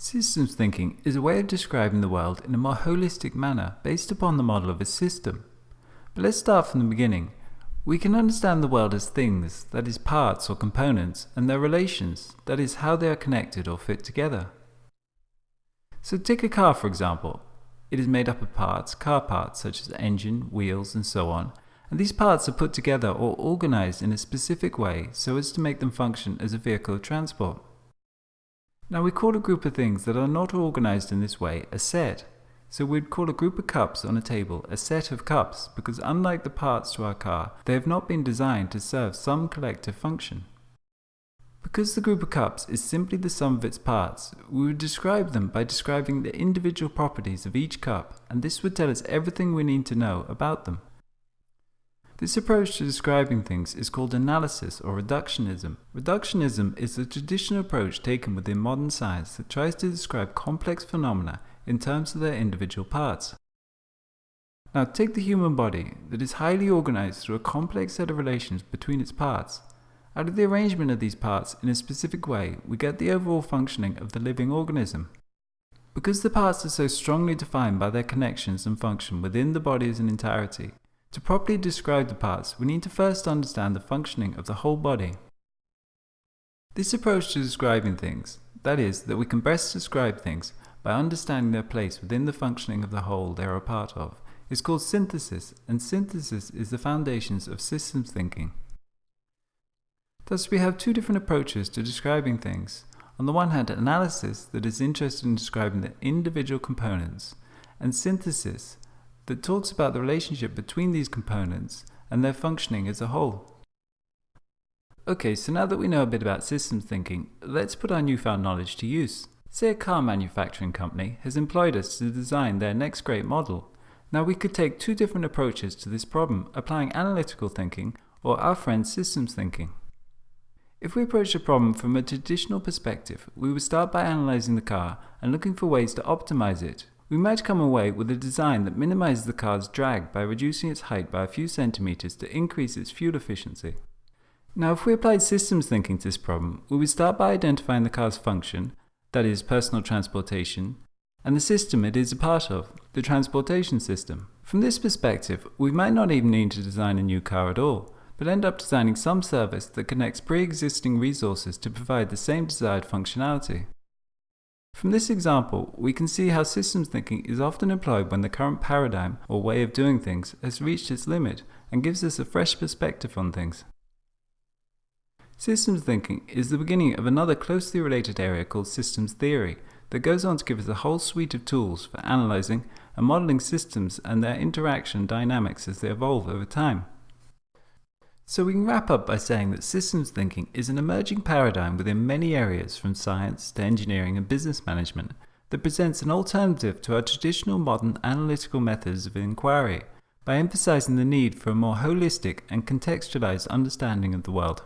Systems thinking is a way of describing the world in a more holistic manner based upon the model of a system. But let's start from the beginning. We can understand the world as things, that is parts or components, and their relations, that is how they are connected or fit together. So take a car for example. It is made up of parts, car parts such as engine, wheels and so on, and these parts are put together or organized in a specific way so as to make them function as a vehicle of transport. Now we call a group of things that are not organized in this way a set. So we'd call a group of cups on a table a set of cups because unlike the parts to our car, they have not been designed to serve some collective function. Because the group of cups is simply the sum of its parts, we would describe them by describing the individual properties of each cup and this would tell us everything we need to know about them. This approach to describing things is called analysis or reductionism. Reductionism is the traditional approach taken within modern science that tries to describe complex phenomena in terms of their individual parts. Now take the human body that is highly organized through a complex set of relations between its parts. Out of the arrangement of these parts in a specific way, we get the overall functioning of the living organism. Because the parts are so strongly defined by their connections and function within the body as an entirety, to properly describe the parts, we need to first understand the functioning of the whole body. This approach to describing things, that is, that we can best describe things by understanding their place within the functioning of the whole they are a part of, is called synthesis, and synthesis is the foundations of systems thinking. Thus we have two different approaches to describing things. On the one hand, analysis that is interested in describing the individual components, and synthesis that talks about the relationship between these components and their functioning as a whole. Okay, so now that we know a bit about systems thinking, let's put our newfound knowledge to use. Say a car manufacturing company has employed us to design their next great model. Now we could take two different approaches to this problem, applying analytical thinking or our friend's systems thinking. If we approach the problem from a traditional perspective, we would start by analyzing the car and looking for ways to optimize it, we might come away with a design that minimizes the car's drag by reducing its height by a few centimeters to increase its fuel efficiency. Now if we applied systems thinking to this problem, we would start by identifying the car's function, that is personal transportation, and the system it is a part of, the transportation system. From this perspective, we might not even need to design a new car at all, but end up designing some service that connects pre-existing resources to provide the same desired functionality. From this example, we can see how systems thinking is often employed when the current paradigm or way of doing things has reached its limit and gives us a fresh perspective on things. Systems thinking is the beginning of another closely related area called systems theory that goes on to give us a whole suite of tools for analyzing and modeling systems and their interaction dynamics as they evolve over time. So we can wrap up by saying that systems thinking is an emerging paradigm within many areas from science to engineering and business management that presents an alternative to our traditional modern analytical methods of inquiry by emphasizing the need for a more holistic and contextualized understanding of the world.